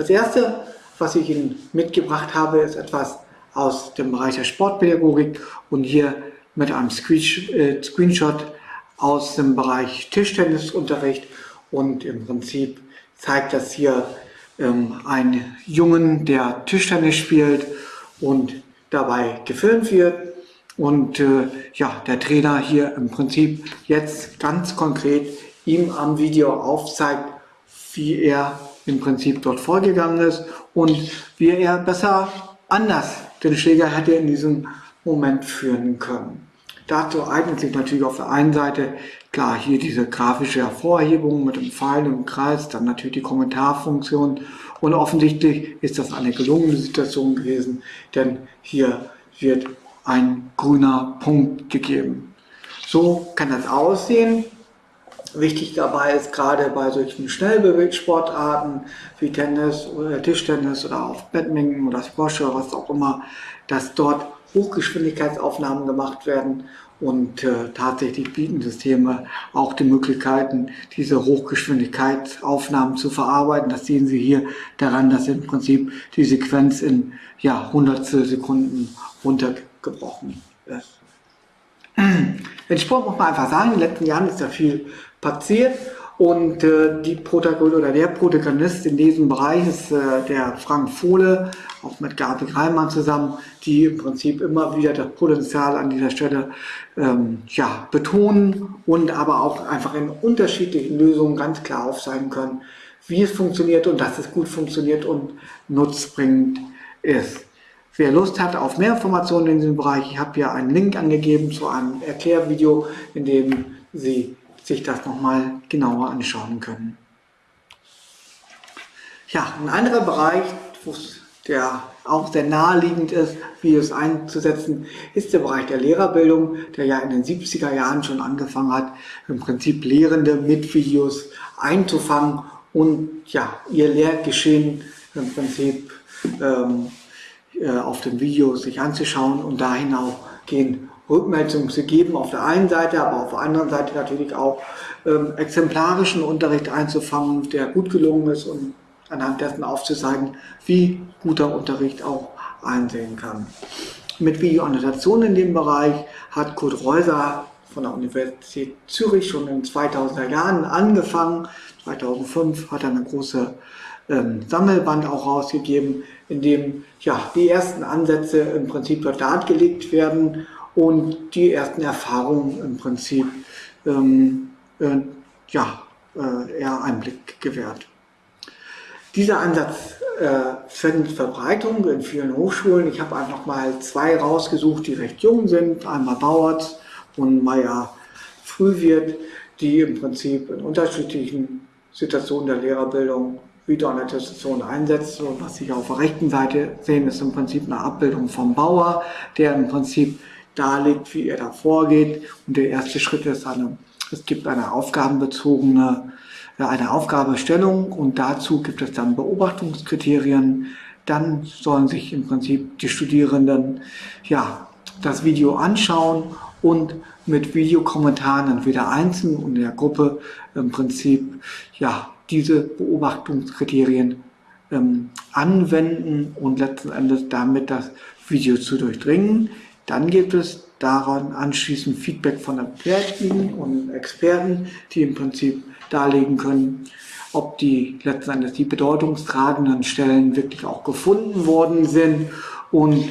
Das erste, was ich Ihnen mitgebracht habe, ist etwas aus dem Bereich der Sportpädagogik und hier mit einem äh, Screenshot aus dem Bereich Tischtennisunterricht. Und im Prinzip zeigt das hier ähm, einen Jungen, der Tischtennis spielt und dabei gefilmt wird. Und äh, ja, der Trainer hier im Prinzip jetzt ganz konkret ihm am Video aufzeigt, wie er im Prinzip dort vorgegangen ist und wie er besser anders den Schläger hätte in diesem Moment führen können. Dazu eignet sich natürlich auf der einen Seite klar hier diese grafische Hervorhebung mit dem Pfeil im Kreis, dann natürlich die Kommentarfunktion und offensichtlich ist das eine gelungene Situation gewesen, denn hier wird ein grüner Punkt gegeben. So kann das aussehen. Wichtig dabei ist gerade bei solchen Schnellbewegsportarten wie Tennis oder Tischtennis oder auch Badminton oder Squash oder was auch immer, dass dort Hochgeschwindigkeitsaufnahmen gemacht werden und äh, tatsächlich bieten Systeme auch die Möglichkeiten, diese Hochgeschwindigkeitsaufnahmen zu verarbeiten. Das sehen Sie hier daran, dass im Prinzip die Sequenz in ja, Hundertstel Sekunden runtergebrochen ist. Den Sport muss man einfach sagen, in den letzten Jahren ist da viel passiert und äh, die Protagonist oder der Protagonist in diesem Bereich ist äh, der Frank Fohle, auch mit Gabi Reimann zusammen, die im Prinzip immer wieder das Potenzial an dieser Stelle ähm, ja, betonen und aber auch einfach in unterschiedlichen Lösungen ganz klar aufzeigen können, wie es funktioniert und dass es gut funktioniert und nutzbringend ist. Wer Lust hat auf mehr Informationen in diesem Bereich, ich habe hier einen Link angegeben zu einem Erklärvideo, in dem Sie sich das nochmal genauer anschauen können. Ja, ein anderer Bereich, der auch sehr naheliegend ist, Videos einzusetzen, ist der Bereich der Lehrerbildung, der ja in den 70er Jahren schon angefangen hat, im Prinzip Lehrende mit Videos einzufangen und ja, ihr Lehrgeschehen im Prinzip ähm, äh, auf dem Video sich anzuschauen und dahin auch gehen Rückmeldungen zu geben auf der einen Seite, aber auf der anderen Seite natürlich auch ähm, exemplarischen Unterricht einzufangen, der gut gelungen ist und anhand dessen aufzuzeigen, wie guter Unterricht auch einsehen kann. Mit Videoannotation in dem Bereich hat Kurt Reuser von der Universität Zürich schon in 2000er Jahren angefangen. 2005 hat er eine große ähm, Sammelband auch rausgegeben, in dem ja, die ersten Ansätze im Prinzip dort dargelegt werden und die ersten Erfahrungen im Prinzip ähm, äh, ja, äh, eher Einblick gewährt. Dieser Ansatz äh, findet Verbreitung in vielen Hochschulen. Ich habe einfach mal zwei rausgesucht, die recht jung sind. Einmal Bauert und Meier Frühwirt, die im Prinzip in unterschiedlichen Situationen der Lehrerbildung Videoannotation einsetzt. Und was Sie auf der rechten Seite sehen, ist im Prinzip eine Abbildung vom Bauer, der im Prinzip darlegt, wie er da vorgeht. Und der erste Schritt ist, eine, es gibt eine aufgabenbezogene, eine Aufgabestellung und dazu gibt es dann Beobachtungskriterien. Dann sollen sich im Prinzip die Studierenden ja, das Video anschauen und mit Videokommentaren entweder einzeln und in der Gruppe im Prinzip ja, diese Beobachtungskriterien ähm, anwenden und letzten Endes damit das Video zu durchdringen. Dann gibt es daran anschließend Feedback von Experten und Experten, die im Prinzip darlegen können, ob die letzten Endes die bedeutungstragenden Stellen wirklich auch gefunden worden sind. Und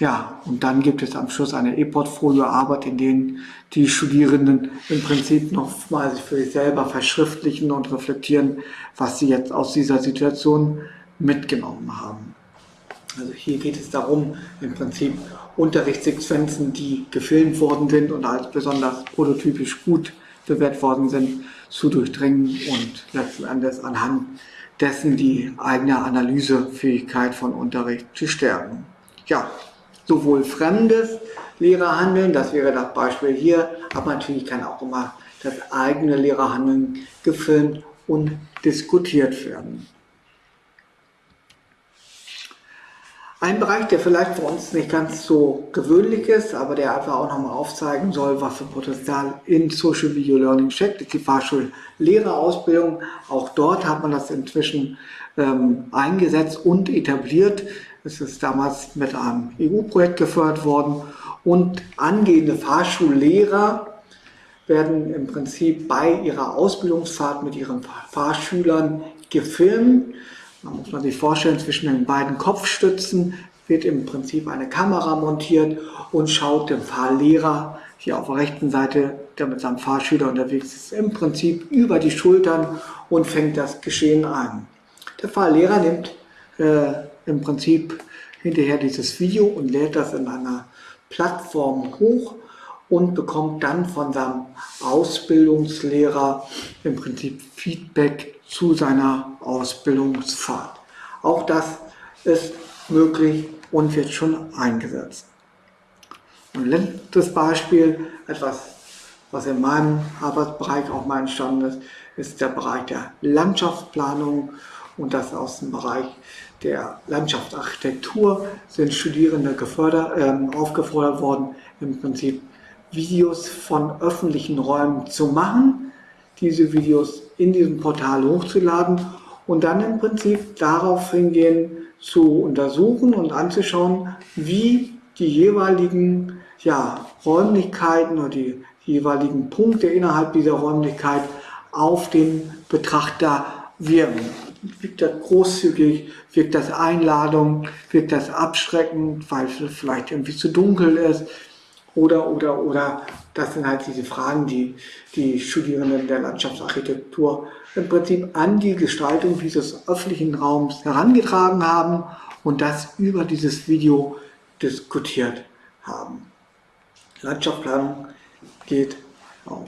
ja, und dann gibt es am Schluss eine E-Portfolio-Arbeit, in denen die Studierenden im Prinzip nochmal für sich selber verschriftlichen und reflektieren, was sie jetzt aus dieser Situation mitgenommen haben. Also hier geht es darum, im Prinzip Unterrichtssequenzen, die gefilmt worden sind und als besonders prototypisch gut bewährt worden sind, zu durchdringen und letzten Endes anhand dessen die eigene Analysefähigkeit von Unterricht zu stärken. Ja, sowohl fremdes Lehrerhandeln, das wäre das Beispiel hier, aber natürlich kann auch immer das eigene Lehrerhandeln gefilmt und diskutiert werden. Ein Bereich, der vielleicht für uns nicht ganz so gewöhnlich ist, aber der einfach auch nochmal aufzeigen soll, was für Potenzial in Social Video Learning steckt, ist die Fahrschullehrerausbildung. Auch dort hat man das inzwischen ähm, eingesetzt und etabliert. Es ist damals mit einem EU-Projekt gefördert worden und angehende Fahrschullehrer werden im Prinzip bei ihrer Ausbildungsfahrt mit ihren Fahrschülern gefilmt. Da muss man sich vorstellen, zwischen den beiden Kopfstützen wird im Prinzip eine Kamera montiert und schaut dem Fahrlehrer hier auf der rechten Seite, der mit seinem Fahrschüler unterwegs ist, im Prinzip über die Schultern und fängt das Geschehen ein. Der Fahrlehrer nimmt äh, im Prinzip hinterher dieses Video und lädt das in einer Plattform hoch und bekommt dann von seinem Ausbildungslehrer im Prinzip Feedback zu seiner Ausbildungsfahrt. Auch das ist möglich und wird schon eingesetzt. Ein letztes Beispiel, etwas, was in meinem Arbeitsbereich auch mal entstanden ist, ist der Bereich der Landschaftsplanung und das aus dem Bereich der Landschaftsarchitektur sind Studierende gefördert, äh, aufgefordert worden, im Prinzip Videos von öffentlichen Räumen zu machen, diese Videos in diesem Portal hochzuladen und dann im Prinzip darauf hingehen zu untersuchen und anzuschauen, wie die jeweiligen ja, Räumlichkeiten oder die jeweiligen Punkte innerhalb dieser Räumlichkeit auf den Betrachter wirken. Wirkt das großzügig, wirkt das Einladung, wirkt das abschreckend, weil es vielleicht irgendwie zu dunkel ist oder, oder, oder. Das sind halt diese Fragen, die die Studierenden der Landschaftsarchitektur im Prinzip an die Gestaltung dieses öffentlichen Raums herangetragen haben und das über dieses Video diskutiert haben. Landschaftsplanung geht auch.